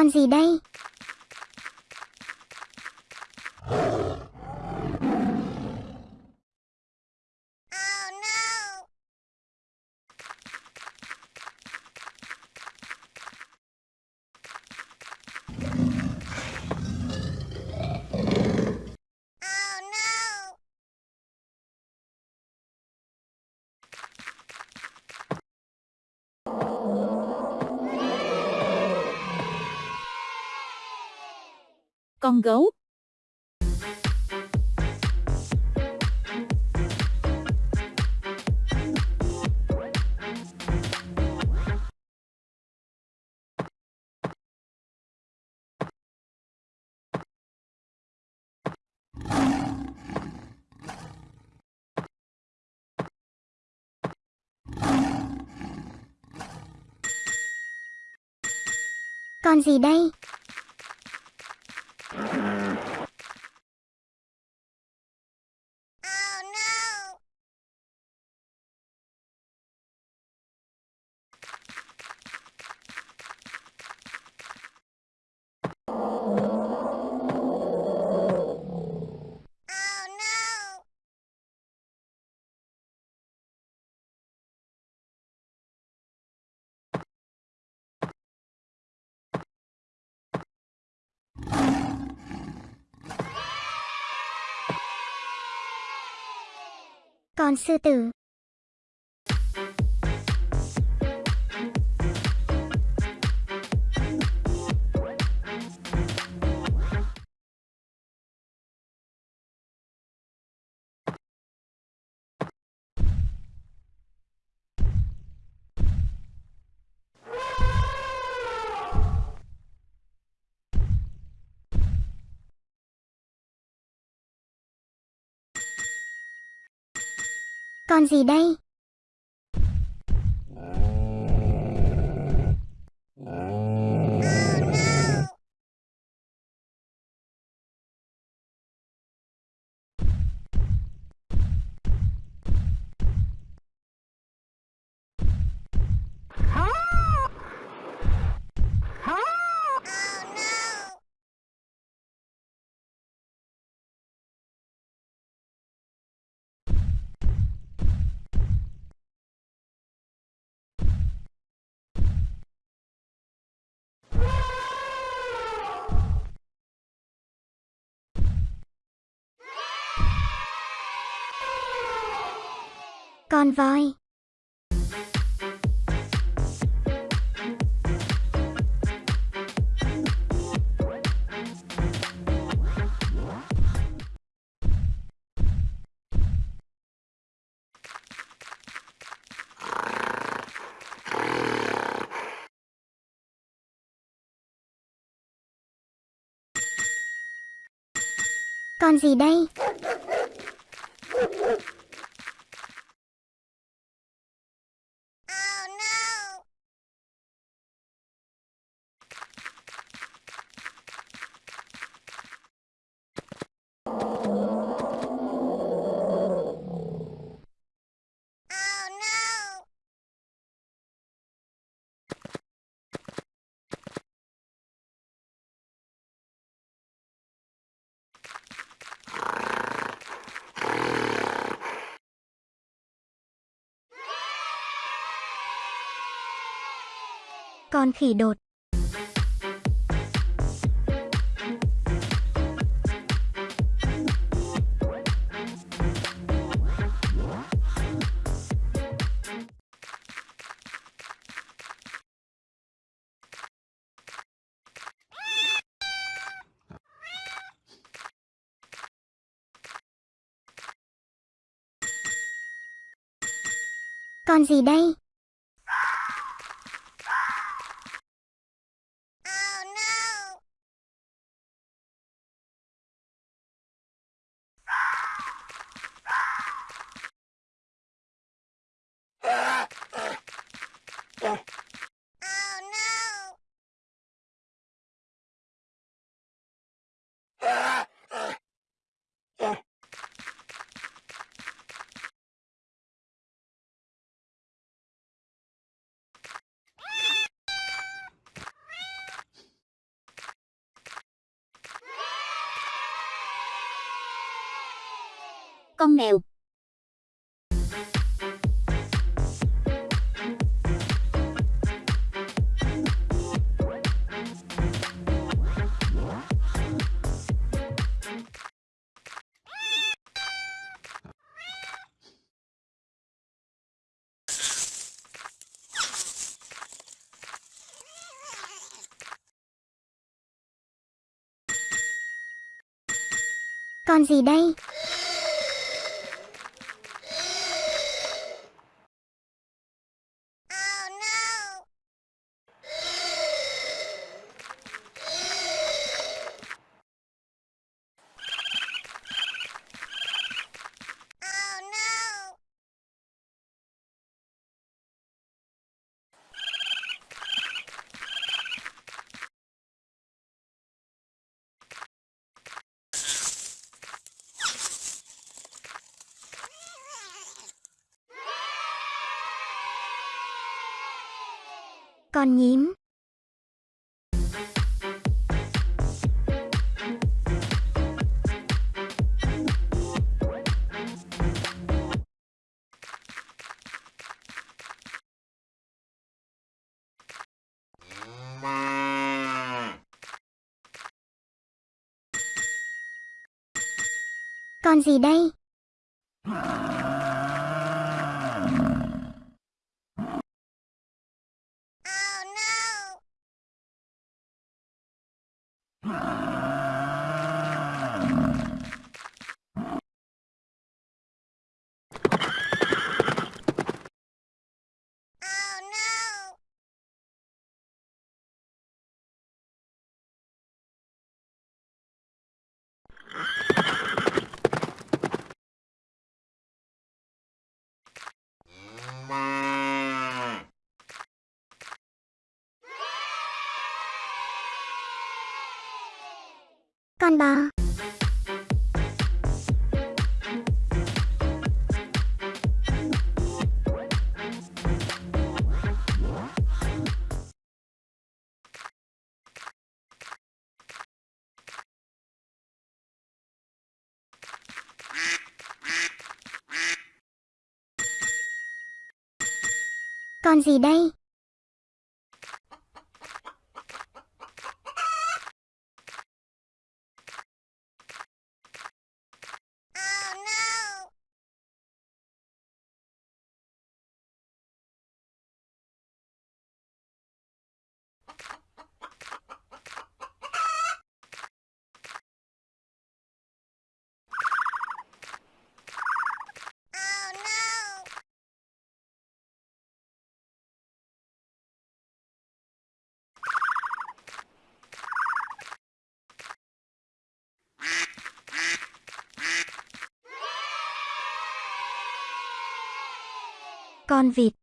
Con gì đây? Con gấu. Con gì đây? Con sư tử. Con gì đây? Con voi. Con gì đây? Con khỉ đột. Con gì đây? Con mèo. Con gì đây? Con nhím. Con gì đây? Ah. Con gì đây? Con vịt.